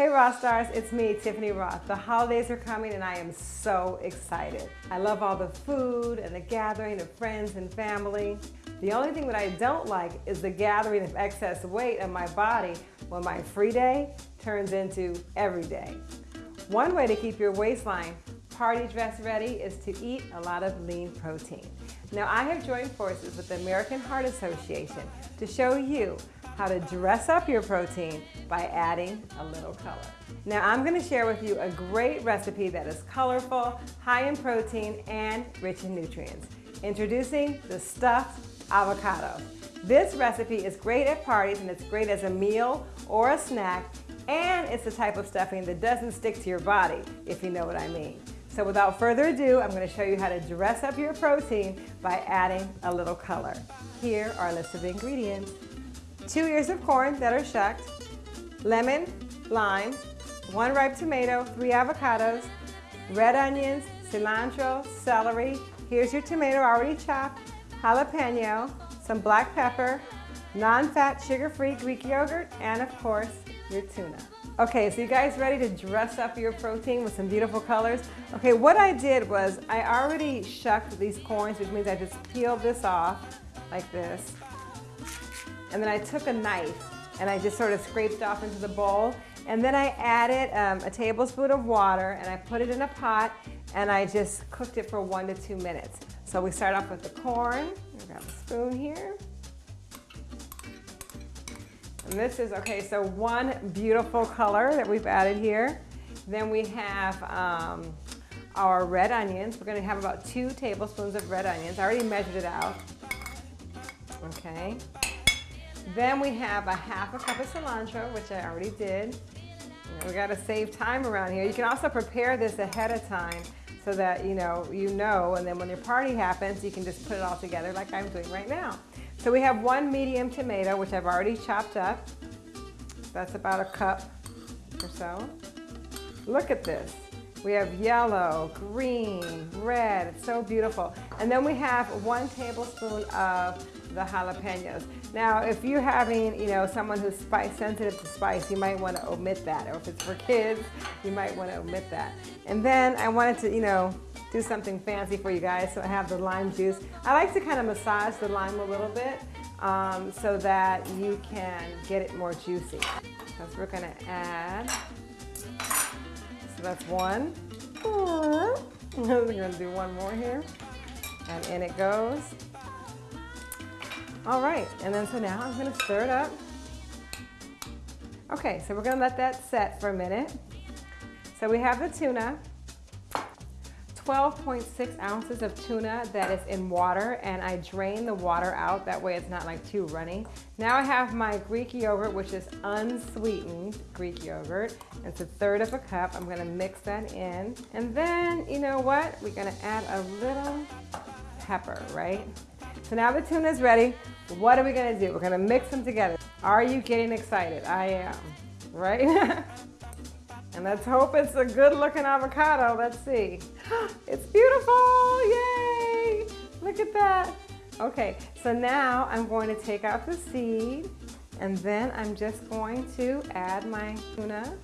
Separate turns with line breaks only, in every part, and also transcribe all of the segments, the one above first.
Hey Raw Stars, it's me, Tiffany Rothe. The holidays are coming and I am so excited. I love all the food and the gathering of friends and family. The only thing that I don't like is the gathering of excess weight on my body when my free day turns into every day. One way to keep your waistline party dress ready is to eat a lot of lean protein. Now I have joined forces with the American Heart Association to show you how to dress up your protein by adding a little color. Now I'm gonna share with you a great recipe that is colorful, high in protein, and rich in nutrients. Introducing the stuffed avocado. This recipe is great at parties and it's great as a meal or a snack and it's the type of stuffing that doesn't stick to your body, if you know what I mean. So without further ado, I'm going to show you how to dress up your protein by adding a little color. Here are a list of ingredients. Two ears of corn that are shucked, lemon, lime, one ripe tomato, three avocados, red onions, cilantro, celery. Here's your tomato already chopped, jalapeno, some black pepper, non-fat sugar-free Greek yogurt, and of course, your tuna. Okay, so you guys ready to dress up your protein with some beautiful colors? Okay, what I did was I already shucked these corns, which means I just peeled this off like this. And then I took a knife and I just sort of scraped off into the bowl. And then I added um, a tablespoon of water and I put it in a pot and I just cooked it for one to two minutes. So we start off with the corn. Grab a spoon here. This is, okay, so one beautiful color that we've added here. Then we have um, our red onions. We're gonna have about two tablespoons of red onions. I already measured it out. Okay. Then we have a half a cup of cilantro, which I already did. We gotta save time around here. You can also prepare this ahead of time so that you know, you know, and then when your party happens, you can just put it all together like I'm doing right now. So we have one medium tomato, which I've already chopped up. That's about a cup or so. Look at this. We have yellow, green, red, it's so beautiful. And then we have one tablespoon of the jalapenos. Now, if you're having, you know, someone who's spice sensitive to spice, you might want to omit that. Or if it's for kids, you might want to omit that. And then I wanted to, you know, do something fancy for you guys. So I have the lime juice. I like to kind of massage the lime a little bit um, so that you can get it more juicy. So we're gonna add, so that's one. we're gonna do one more here. And in it goes. All right, and then so now I'm gonna stir it up. Okay, so we're gonna let that set for a minute. So we have the tuna. 12.6 ounces of tuna that is in water and I drain the water out. That way it's not like too runny. Now I have my Greek yogurt, which is unsweetened Greek yogurt. It's a third of a cup. I'm gonna mix that in. And then, you know what? We're gonna add a little pepper, right? So now the tuna is ready. What are we gonna do? We're gonna mix them together. Are you getting excited? I am, right? And let's hope it's a good looking avocado. Let's see. It's beautiful, yay! Look at that. Okay, so now I'm going to take out the seed and then I'm just going to add my tuna.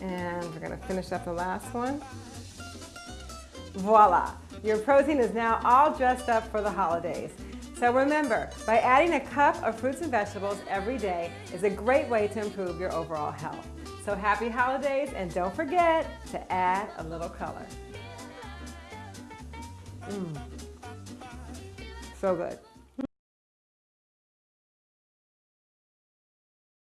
And we're gonna finish up the last one. Voila, your protein is now all dressed up for the holidays. So remember, by adding a cup of fruits and vegetables every day is a great way to improve your overall health. So happy holidays and don't forget to add a little color. Mm. So good.